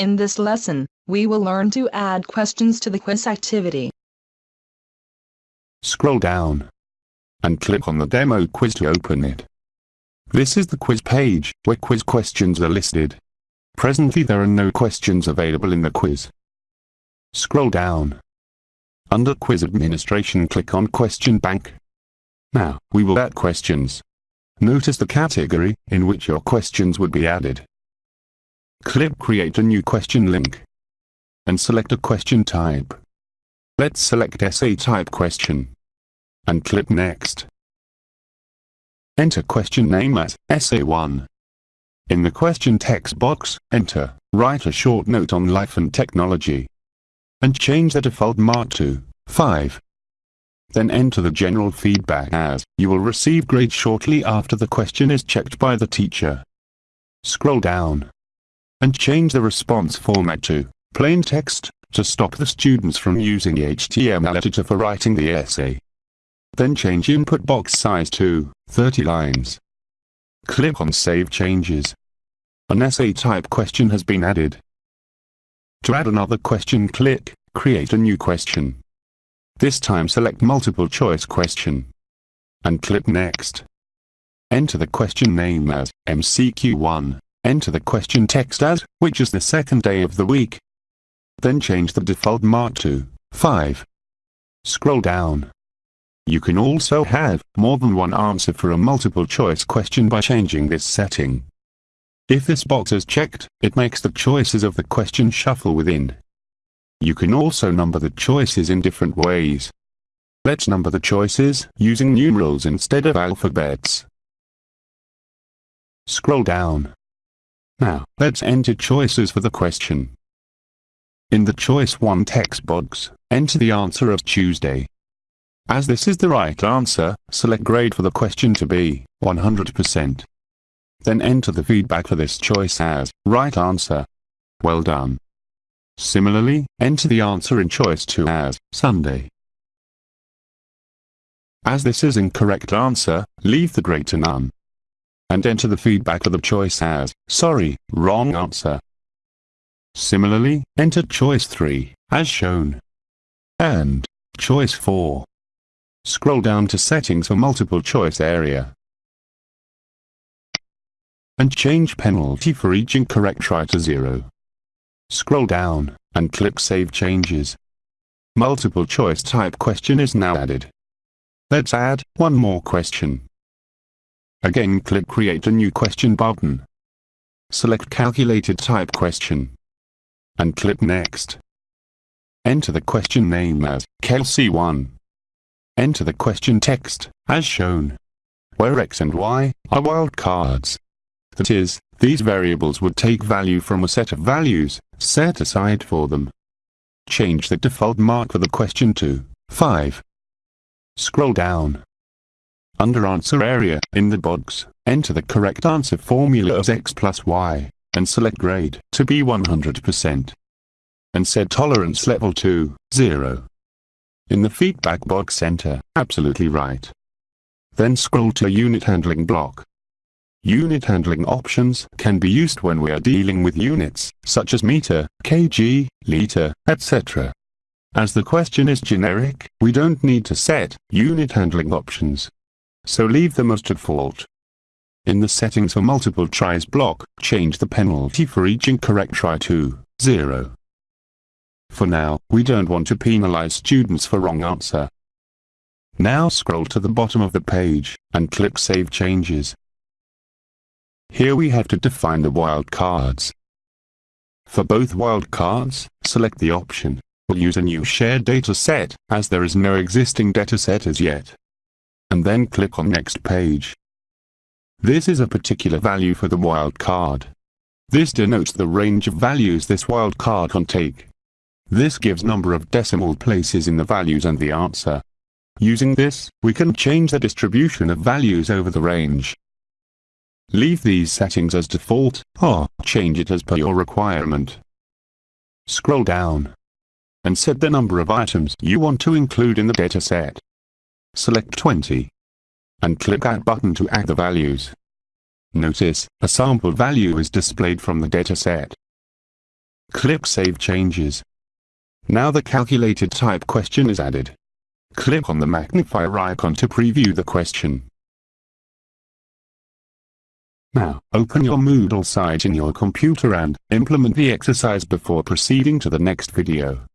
In this lesson, we will learn to add questions to the quiz activity. Scroll down and click on the demo quiz to open it. This is the quiz page, where quiz questions are listed. Presently there are no questions available in the quiz. Scroll down. Under Quiz Administration click on Question Bank. Now, we will add questions. Notice the category in which your questions would be added. Click Create a new question link. And select a question type. Let's select essay type question. And click Next. Enter question name as Essay 1. In the question text box, enter, write a short note on life and technology. And change the default mark to 5. Then enter the general feedback as, you will receive grade shortly after the question is checked by the teacher. Scroll down. And change the response format to plain text, to stop the students from using the HTML editor for writing the essay. Then change input box size to 30 lines. Click on Save Changes. An essay type question has been added. To add another question click Create a new question. This time select multiple choice question. And click Next. Enter the question name as MCQ1. Enter the question text as, which is the second day of the week. Then change the default mark to 5. Scroll down. You can also have more than one answer for a multiple choice question by changing this setting. If this box is checked, it makes the choices of the question shuffle within. You can also number the choices in different ways. Let's number the choices using numerals instead of alphabets. Scroll down. Now, let's enter choices for the question. In the Choice 1 text box, enter the answer of Tuesday. As this is the right answer, select grade for the question to be 100%. Then enter the feedback for this choice as right answer. Well done. Similarly, enter the answer in choice 2 as Sunday. As this is incorrect answer, leave the grade to none. And enter the feedback for the choice as sorry, wrong answer. Similarly, enter choice 3, as shown. And choice 4. Scroll down to Settings for Multiple Choice area. And change penalty for each incorrect try to zero. Scroll down, and click Save Changes. Multiple choice type question is now added. Let's add one more question. Again click Create a new question button. Select Calculated Type Question. And click Next. Enter the question name as Kelsey 1 Enter the question text, as shown, where x and y are wildcards. That is, these variables would take value from a set of values, set aside for them. Change the default mark for the question to 5. Scroll down. Under Answer area, in the box, enter the correct answer formula as x plus y, and select grade to be 100%. And set tolerance level to 0. In the feedback box enter, absolutely right. Then scroll to unit handling block. Unit handling options can be used when we are dealing with units, such as meter, kg, liter, etc. As the question is generic, we don't need to set unit handling options. So leave them as default. In the settings for multiple tries block, change the penalty for each incorrect try to 0. For now, we don't want to penalize students for wrong answer. Now scroll to the bottom of the page, and click Save Changes. Here we have to define the wildcards. For both wildcards, select the option, We'll use a new shared data set, as there is no existing dataset as yet. And then click on Next page. This is a particular value for the wildcard. This denotes the range of values this wildcard can take. This gives number of decimal places in the values and the answer. Using this, we can change the distribution of values over the range. Leave these settings as default, or change it as per your requirement. Scroll down and set the number of items you want to include in the dataset. Select 20 and click Add button to add the values. Notice, a sample value is displayed from the dataset. Click Save Changes. Now the calculated type question is added. Click on the magnifier icon to preview the question. Now, open your Moodle site in your computer and implement the exercise before proceeding to the next video.